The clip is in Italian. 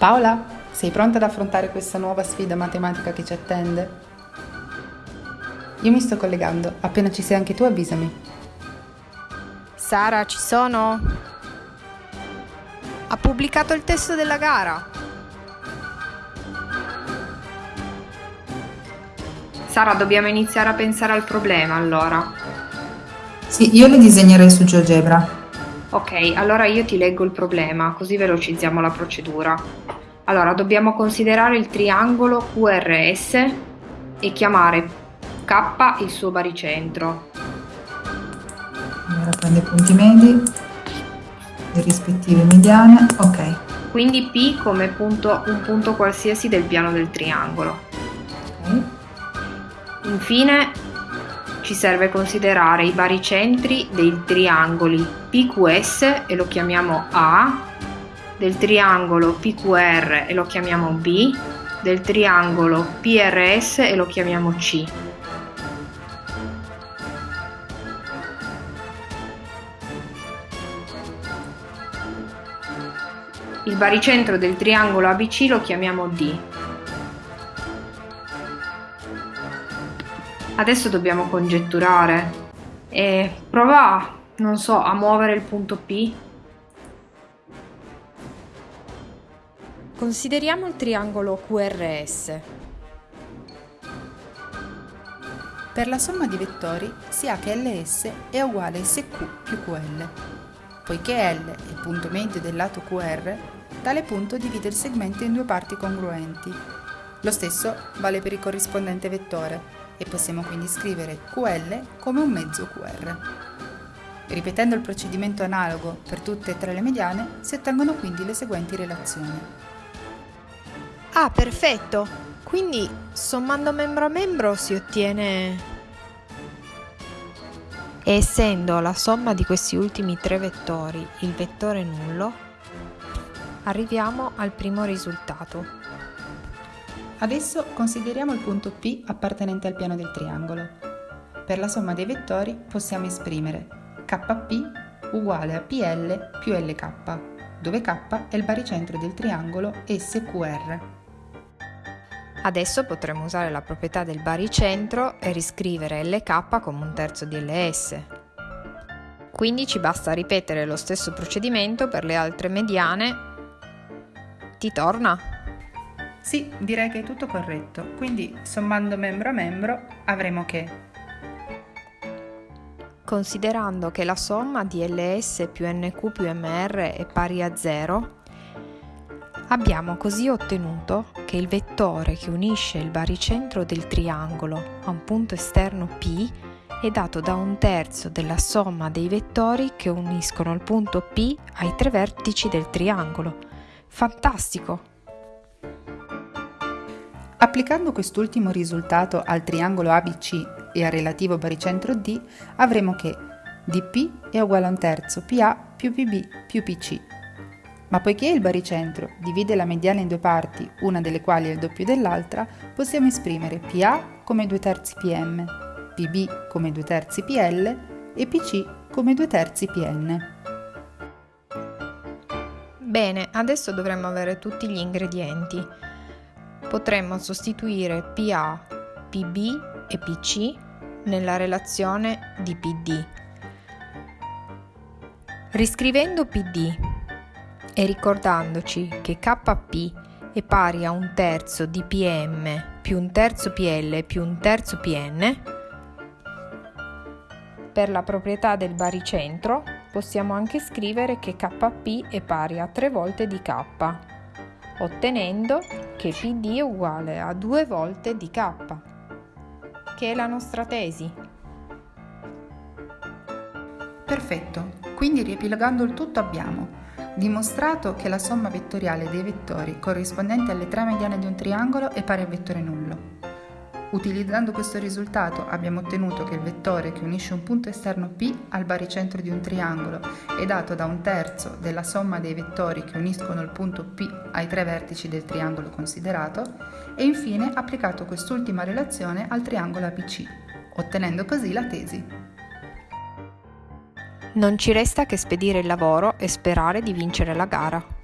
Paola, sei pronta ad affrontare questa nuova sfida matematica che ci attende? Io mi sto collegando, appena ci sei anche tu avvisami. Sara, ci sono? Ha pubblicato il testo della gara. Sara, dobbiamo iniziare a pensare al problema allora. Sì, io le disegnerei su GeoGebra. Ok, allora io ti leggo il problema, così velocizziamo la procedura. Allora, dobbiamo considerare il triangolo QRS e chiamare K il suo baricentro. Allora prende i punti medi, le rispettive mediane, ok. Quindi P come punto, un punto qualsiasi del piano del triangolo. Ok. Infine ci serve considerare i baricentri dei triangoli PQS e lo chiamiamo A, del triangolo PQR e lo chiamiamo B, del triangolo PRS e lo chiamiamo C. Il baricentro del triangolo ABC lo chiamiamo D. Adesso dobbiamo congetturare e prova, non so, a muovere il punto P. Consideriamo il triangolo QRS. Per la somma di vettori si ha che LS è uguale a SQ più QL. Poiché L è il punto medio del lato QR, tale punto divide il segmento in due parti congruenti. Lo stesso vale per il corrispondente vettore e possiamo quindi scrivere QL come un mezzo QR. Ripetendo il procedimento analogo per tutte e tre le mediane, si ottengono quindi le seguenti relazioni. Ah, perfetto! Quindi sommando membro a membro si ottiene... E essendo la somma di questi ultimi tre vettori il vettore nullo, arriviamo al primo risultato. Adesso consideriamo il punto P appartenente al piano del triangolo. Per la somma dei vettori possiamo esprimere KP uguale a PL più LK, dove K è il baricentro del triangolo SQR. Adesso potremo usare la proprietà del baricentro e riscrivere LK come un terzo di LS. Quindi ci basta ripetere lo stesso procedimento per le altre mediane. Ti torna? Sì, direi che è tutto corretto. Quindi sommando membro a membro avremo che Considerando che la somma di LS più NQ più MR è pari a 0, abbiamo così ottenuto che il vettore che unisce il baricentro del triangolo a un punto esterno P è dato da un terzo della somma dei vettori che uniscono il punto P ai tre vertici del triangolo. Fantastico! Applicando quest'ultimo risultato al triangolo ABC e al relativo baricentro D, avremo che dP è uguale a un terzo PA più PB più PC. Ma poiché il baricentro divide la mediana in due parti, una delle quali è il doppio dell'altra, possiamo esprimere PA come 2 terzi PM, PB come 2 terzi PL e PC come 2 terzi PN. Bene, adesso dovremmo avere tutti gli ingredienti. Potremmo sostituire PA, PB e PC nella relazione di PD. Riscrivendo PD e ricordandoci che KP è pari a un terzo di PM più un terzo PL più un terzo PN, per la proprietà del baricentro possiamo anche scrivere che KP è pari a 3 volte di K, ottenendo che PD è uguale a 2 volte di K, che è la nostra tesi. Perfetto, quindi riepilogando il tutto abbiamo dimostrato che la somma vettoriale dei vettori corrispondenti alle tre mediane di un triangolo è pari al vettore nullo. Utilizzando questo risultato abbiamo ottenuto che il vettore che unisce un punto esterno P al baricentro di un triangolo è dato da un terzo della somma dei vettori che uniscono il punto P ai tre vertici del triangolo considerato e infine applicato quest'ultima relazione al triangolo ABC, ottenendo così la tesi. Non ci resta che spedire il lavoro e sperare di vincere la gara.